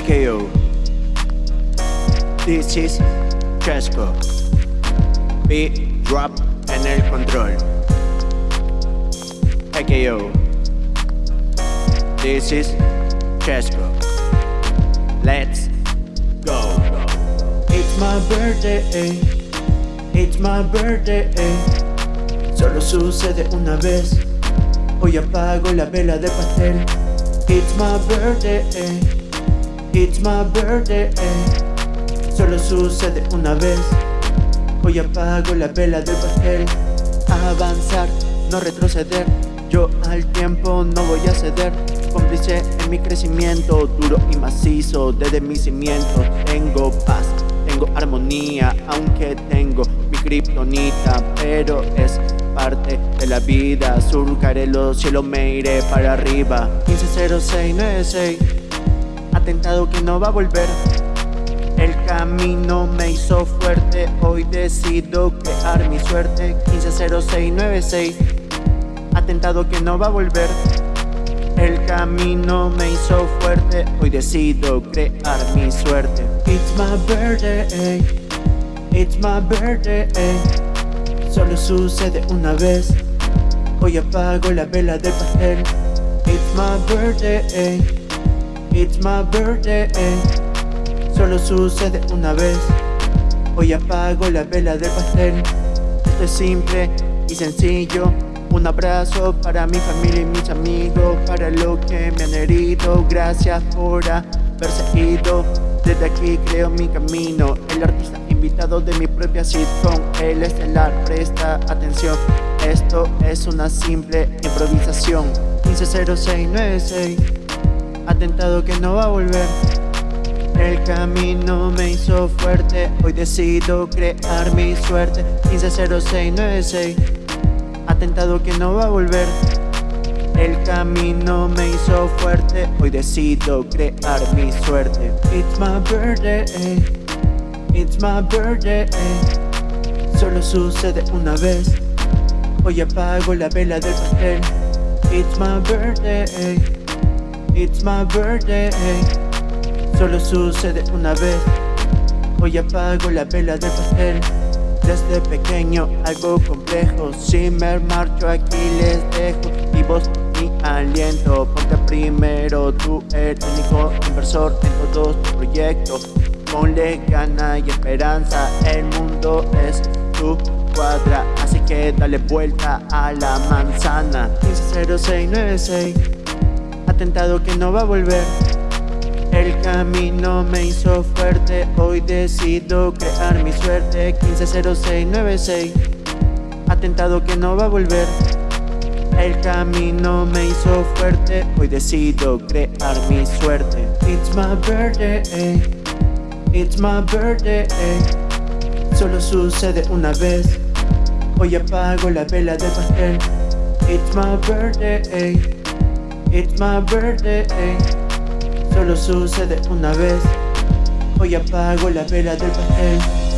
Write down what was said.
PKO This is Chesco Beat drop en el control. PKO This is Chesco Let's go. It's my birthday, it's my birthday. Solo sucede una vez. Hoy apago la vela de pastel. It's my birthday, it's my birthday. Solo sucede una vez. Hoy apago la vela del pastel. Avanzar, no retroceder. Yo al tiempo no voy a ceder. Cómplice en mi crecimiento, duro y macizo desde mi cimiento. Tengo paz, tengo armonía, aunque tengo mi kriptonita, pero es parte de la vida. Surcaré los cielos, me iré para arriba. 150696, atentado que no va a volver. El camino me hizo fuerte, hoy decido crear mi suerte. 150696, atentado que no va a volver. El camino me hizo fuerte, hoy decido crear mi suerte. It's my birthday, it's my birthday. Solo sucede una vez, hoy apago la vela del pastel. It's my birthday, it's my birthday. Solo sucede una vez, hoy apago la vela del pastel. Esto es simple y sencillo. Un abrazo para mi familia y mis amigos, para lo que me han herido. Gracias por haberse ido. Desde aquí creo mi camino. El artista invitado de mi propia sitcom, el estelar, presta atención. Esto es una simple improvisación. 150696, atentado que no va a volver. El camino me hizo fuerte, hoy decido crear mi suerte. 150696 atentado que no va a volver. El camino me hizo fuerte, hoy decido crear mi suerte. It's my birthday, it's my birthday. Solo sucede una vez, hoy apago la vela del pastel. It's my birthday, it's my birthday. Solo sucede una vez, hoy apago la vela del pastel. Desde pequeño algo complejo. Si me marcho aquí les dejo Y vos mi aliento. Ponte primero Tú eres el único inversor. En todos tus proyectos Ponle gana y esperanza. El mundo es tu cuadra Así que dale vuelta a la manzana. 150696 Atentado que no va a volver. El camino me hizo fuerte, hoy decido crear mi suerte. 150696 Atentado que no va a volver. El camino me hizo fuerte, hoy decido crear mi suerte. It's my birthday, it's my birthday Solo sucede una vez, hoy apago la vela del pastel. It's my birthday, it's my birthday Solo sucede una vez. Hoy apago la vela del pastel